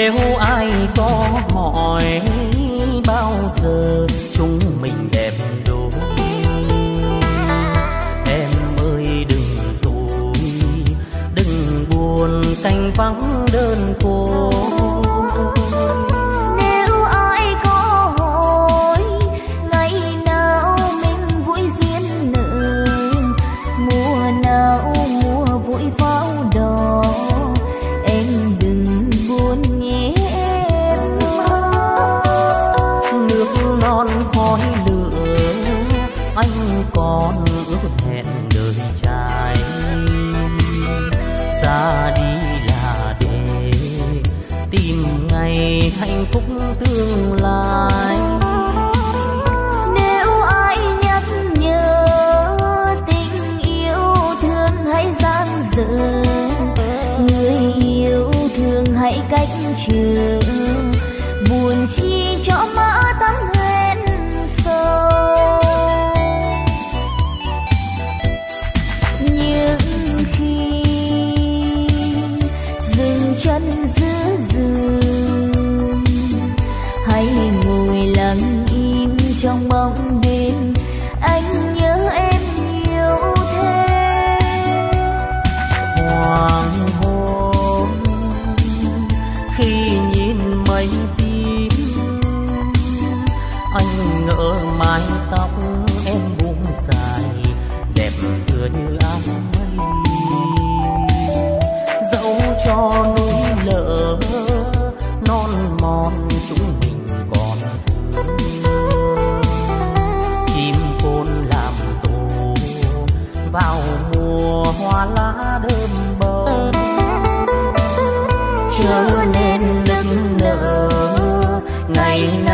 nếu ai có hỏi bao giờ chúng mình đẹp đôi, em ơi đừng tủi, đừng buồn canh vắng. Phúc tương lai Nếu ai nhắc nhớ tình yêu thương hãy giang dở Người yêu thương hãy cách trừ Buồn chi cho mã người.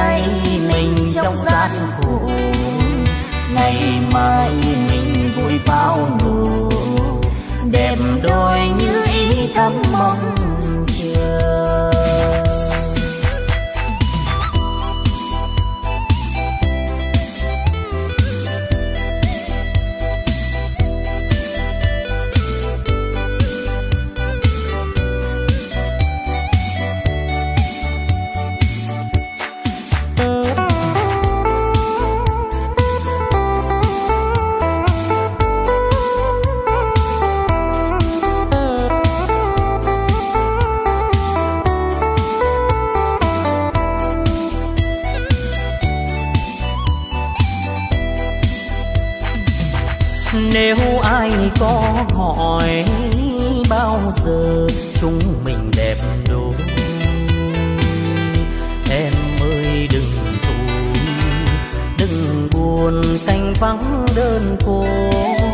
Nay mình trong gian khổ. Ngày mai mình vui pháo nổ đẹp đôi như ý thắm mong nếu ai có hỏi bao giờ chúng mình đẹp đôi em ơi đừng tủi, đừng buồn canh vắng đơn côi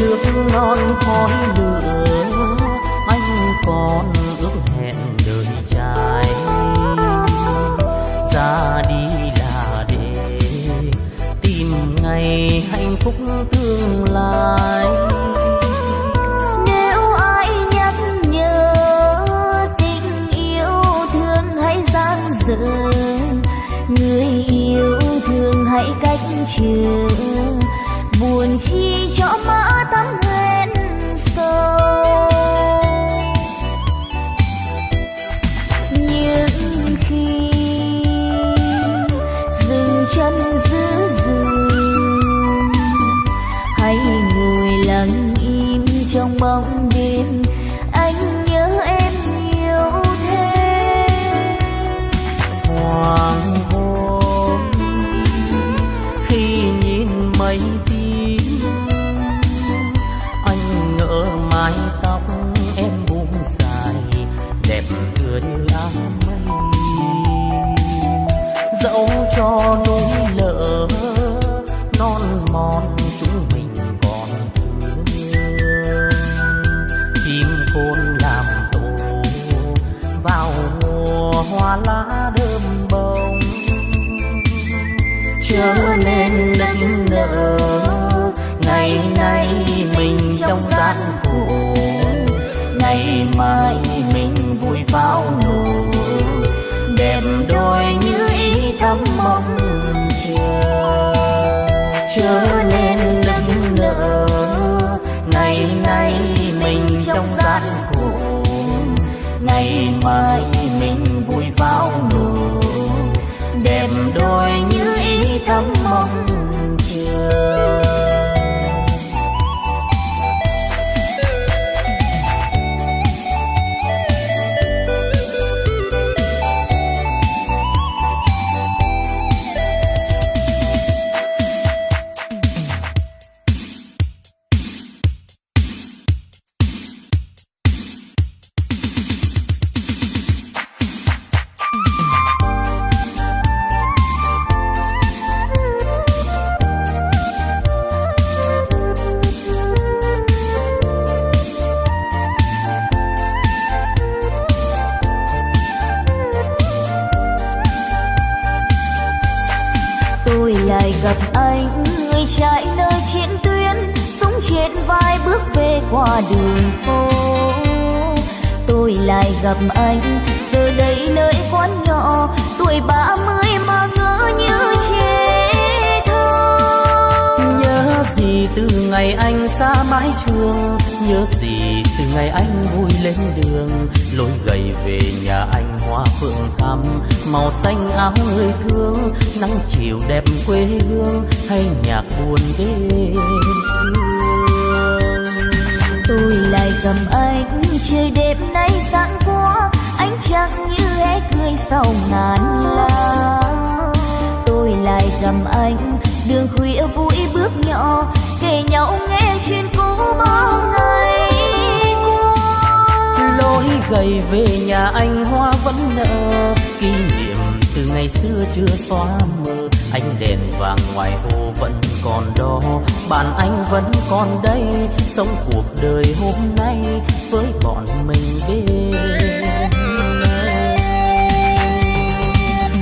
nước non khói lửa, anh còn ước hẹn đời trai ra đi là để tìm ngày hạnh phúc tương lai. Nếu ai nhắc tình yêu thương hãy dở, Người yêu thương hãy cách chờ Buồn chi cho mã tấm hẹn sâu chớ nên nức nở ngày nay mình trong gian khổ ngày mai mình vui pháo nổ đẹp đôi như ý thắm mong chờ trở nên nức nở ngày nay mình trong gian khổ, ngày mai qua đường phố. Tôi lại gặp anh, giờ đây nơi quán nhỏ, tuổi ba mươi mà ngỡ như trẻ thơ. Nhớ gì từ ngày anh xa mái trường, nhớ gì từ ngày anh vui lên đường. Lối gầy về nhà anh hoa phượng thắm, màu xanh áo người thương, nắng chiều đẹp quê hương, hay nhạc buồn đêm xưa tôi lại cầm anh trời đẹp nay sáng quá anh chẳng như hé cười sau ngàn lá tôi lại cầm anh đường khuya vui bước nhỏ, kể nhau nghe chuyện cũ bao ngày qua. Lối gầy về nhà anh hoa vẫn nở, kỷ niệm ngày xưa chưa xóa mờ ánh đèn vàng ngoài hồ vẫn còn đó. Bạn anh vẫn còn đây sống cuộc đời hôm nay với bọn mình bên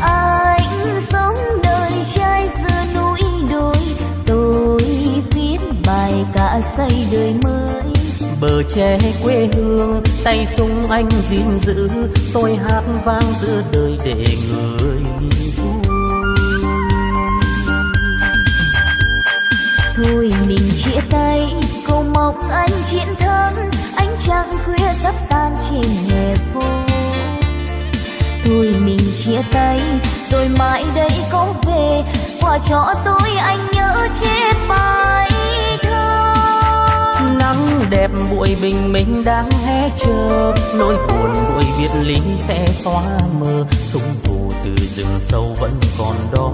anh sống đời trai giữa núi đồi tôi viết bài cả xây đời mới. Bờ tre quê hương tay súng anh gìn giữ. Tôi hát vang giữa đời để người thôi mình chia tay, cầu mong anh chiến thắng. Anh chẳng khuya sắp tan trên hè phố. Thôi mình chia tay, rồi mãi đây có về. Quả cho tôi anh nhớ chết bài thơ nắng đẹp buổi bình minh đang hé chờ nỗi buồn buổi biệt ly sẽ xóa mờ. Súng thù từ rừng sâu vẫn còn đó.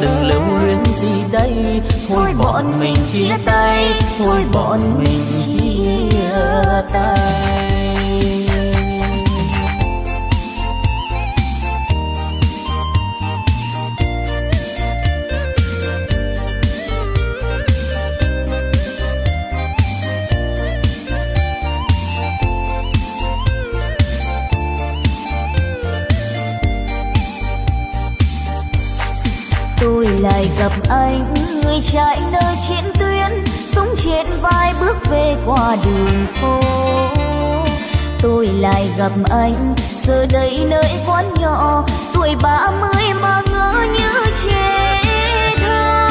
Đừng lưu luyến gì đây. Thôi bọn mình chia tay. thôi bọn mình chia tay gặp anh, người chạy nơi chiến tuyến súng trên vai bước về qua đường phố. Tôi lại gặp anh, giờ đây nơi quán nhỏ, tuổi ba mươi mà ngỡ như trẻ thơ.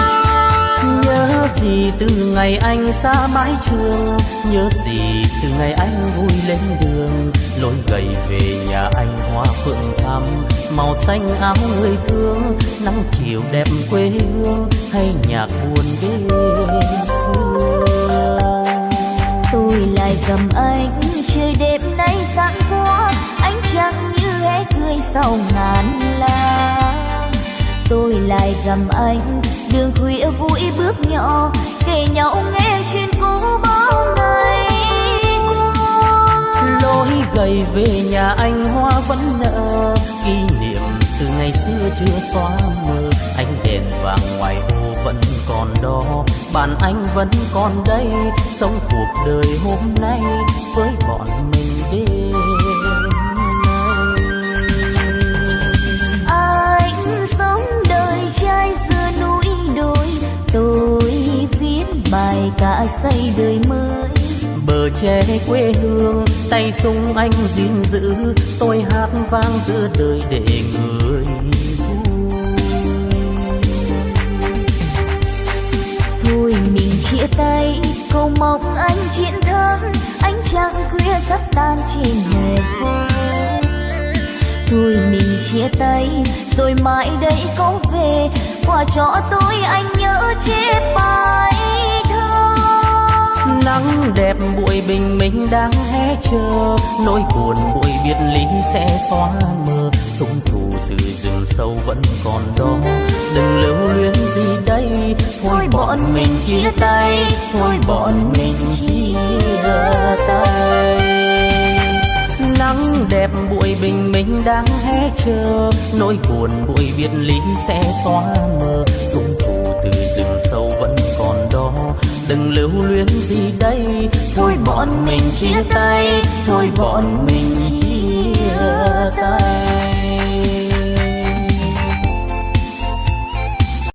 Nhớ gì từ ngày anh xa mái trường, nhớ gì từ ngày anh vui lên đường, lối gầy về nhà anh hoa phượng thắm màu xanh áo người thương nắng chiều đẹp quê hương hay nhạc buồn đêm xưa. Tôi lại cầm anh trời đẹp nay sáng quá anh chẳng như hé cười sau ngàn lá tôi lại cầm anh đường khuya vui bước nhỏ kể nhau nghe chuyện cũ bao ngày qua. Lối gầy về nhà anh vẫn nở. Kỷ niệm từ ngày xưa chưa xóa mờ ánh đèn vàng ngoài hồ vẫn còn đó. Bạn anh vẫn còn đây sống cuộc đời hôm nay với bọn mình đêm anh sống đời trai giữa núi đồi tôi viết bài cả xây đời mới. Bờ tre quê hương tay súng anh gìn giữ. Tôi hát vang giữa đời để người thôi mình chia tay, cầu mong anh chiến thắng. Anh chẳng khuya sắp tan trên hè phố thôi mình chia tay, rồi mãi đây có về. Qua cho tôi anh nhớ chết bài nắng đẹp buổi bình minh đang hé chờ. Nỗi buồn buổi biệt ly sẽ xóa mờ. Súng thù từ rừng sâu vẫn còn đó. Đừng lưu luyến gì đây. Thôi bọn mình chia tay. thôi bọn mình chia tay. Nắng đẹp buổi bình minh đang hé chờ. Nỗi buồn buổi biệt ly sẽ xóa mờ. Súng thù từ rừng sâu vẫn còn đó đừng lưu luyến gì đây? Thôi bọn mình chia tay, thôi bọn mình chia tay.